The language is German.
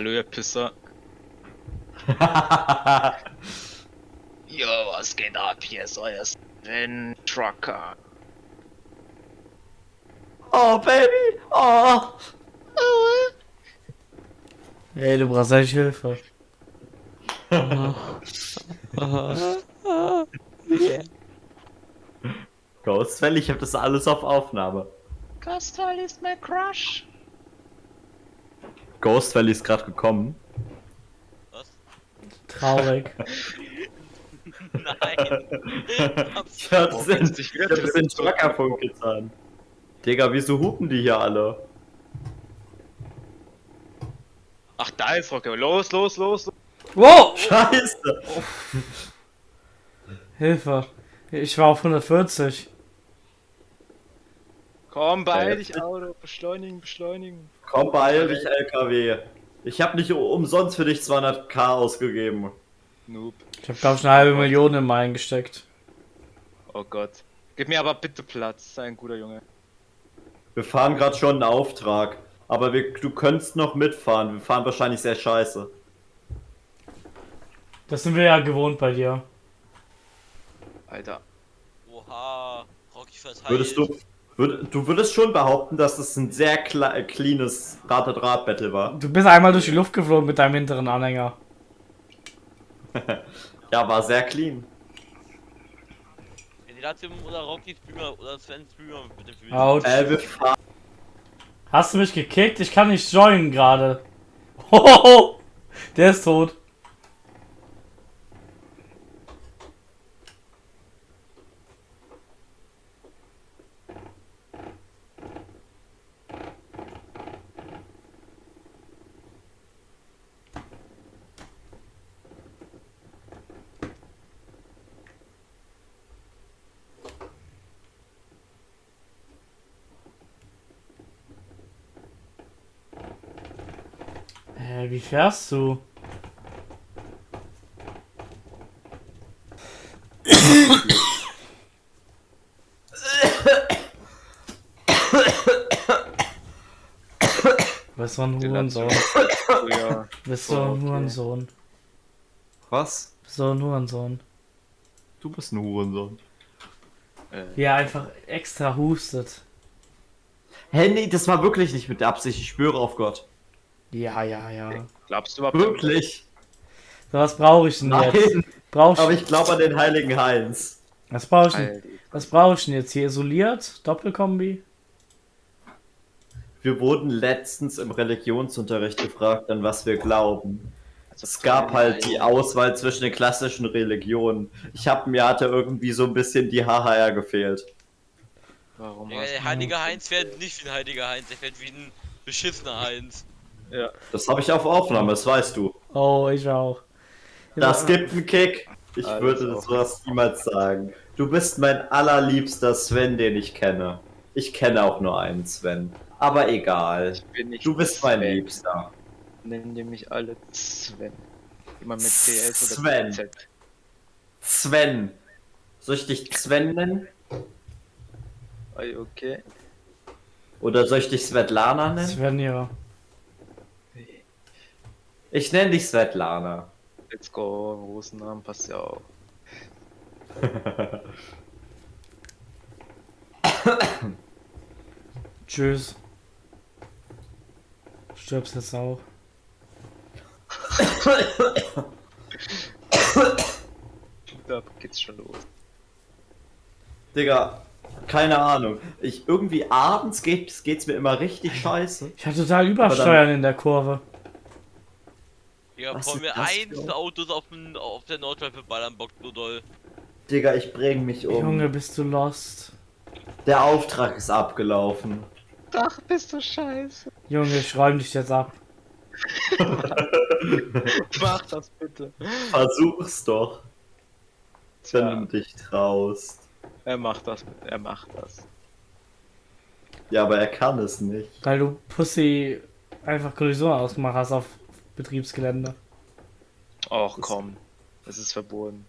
Hallo, ihr Pisser. Jo, was geht ab? Hier ist euer Sven Trucker. oh, Baby! Oh! Ey, du brauchst echt Hilfe. Ghost Valley, ich hab das alles auf Aufnahme. Kastal ist mein Crush. Ghost Valley ist gerade gekommen. Was? Traurig. Nein. Ich hab Oh, den, jetzt sich ich wieder hab den Truckerfunk getan. Digga, wieso hupen die hier alle? Ach, da ist Rocker. Los, los, los. los. Wow! Scheiße! Hilfe. Ich war auf 140. Komm, beeil Ja, dich, Auto. Beschleunigen, beschleunigen. Komm, beeil dich, LKW. Ich hab nicht umsonst für dich 200k ausgegeben. Noob. Ich habe glaube ich eine halbe Million in meinen gesteckt. Oh Gott. Gib mir aber bitte Platz. Sei ein guter Junge. Wir fahren gerade schon einen Auftrag. Aber wir, du könntest noch mitfahren. Wir fahren wahrscheinlich sehr scheiße. Das sind wir ja gewohnt bei dir. Alter. Oha. Rocky verteilt. Würdest du. Du würdest schon behaupten, dass es ein sehr kle cleanes Rad-Rad-Battle war. Du bist einmal durch die Luft geflogen mit deinem hinteren Anhänger. Ja, war sehr clean. Latium oder Rocky Streamer oder Sven Streamer mit dem Video. Autsch. Äh, wir fahren. Hast du mich gekickt? Ich kann nicht joinen gerade. Hohoho! Der ist tot. Wie fährst du? Bist du ein Hurensohn? Bist du Oh, ein okay. Hurensohn? Was? Bist du ein Hurensohn? Du bist ein Hurensohn. Äh, Wie er einfach extra hustet. Hä, nee, das war wirklich nicht mit der Absicht. Ich schwöre auf Gott. Ja, ja, ja. glaubst du überhaupt? Wirklich? So, was brauche ich denn jetzt? Nein. Brauch Aber ich, ich glaube an den heiligen Heinz. was brauche ich denn? Was brauche ich denn jetzt hier? Isoliert? Doppelkombi? Wir wurden letztens im Religionsunterricht gefragt, an was wir glauben. Also Es gab halt die Auswahl zwischen den klassischen Religionen. Ich hab mir hatte irgendwie so ein bisschen die HHR gefehlt. Warum Digga, hast der heilige Heinz fährt nicht wie ein heiliger Heinz, der fährt wie ein beschissener Heinz. Ja. Das habe ich auf Aufnahme, das weißt du. Oh, ich auch. Das gibt einen Kick. Ich Alles würde sowas niemals sagen. Du bist mein allerliebster Sven, den ich kenne. Ich kenne auch nur einen Sven. Aber egal. Ich bin nicht Du bist mein Sven. Liebster. Nennen die mich alle Sven. Immer mit CS oder Sven. Z. Sven. Soll ich dich Sven nennen? Okay. Oder soll ich dich Svetlana nennen? Svenja. Ich nenne dich Svetlana. Let's go. Rosennamen passt ja auch. Tschüss. Stirbst jetzt auch. Da geht's schon los. Digga, keine Ahnung. Ich irgendwie abends geht, geht's mir immer richtig scheiße. Ich hatte total Übersteuern in der Kurve. Digga, Was vor ist mir das eins für- Autos auf, dem, auf der Nordschleife ballern bockt so doll. Digga, ich bring mich um. Junge, bist du lost. Der Auftrag ist abgelaufen. Ach, bist du scheiße. Junge, ich räum dich jetzt ab. Mach das bitte. Versuch's doch, wenn Tja, du dich traust. er macht das. Er macht das. Ja, aber er kann es nicht. Weil du Pussy einfach Kollision ausgemacht hast auf Betriebsgelände. Och komm. Das ist verboten.